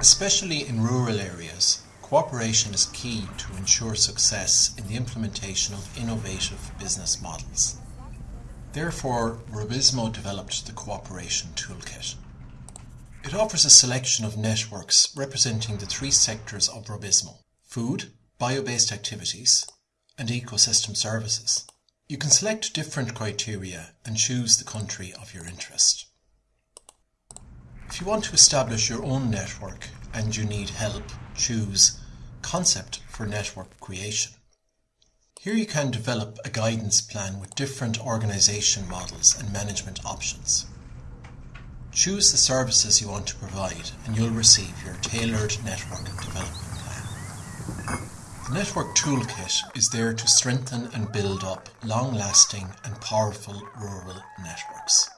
Especially in rural areas, cooperation is key to ensure success in the implementation of innovative business models. Therefore, Rubizmo developed the Cooperation Toolkit. It offers a selection of networks representing the three sectors of Rubizmo food, bio-based activities, and ecosystem services. You can select different criteria and choose the country of your interest. If you want to establish your own network and you need help, choose Concept for Network Creation. Here you can develop a guidance plan with different organization models and management options. Choose the services you want to provide and you'll receive your tailored network development plan. The Network Toolkit is there to strengthen and build up long-lasting and powerful rural networks.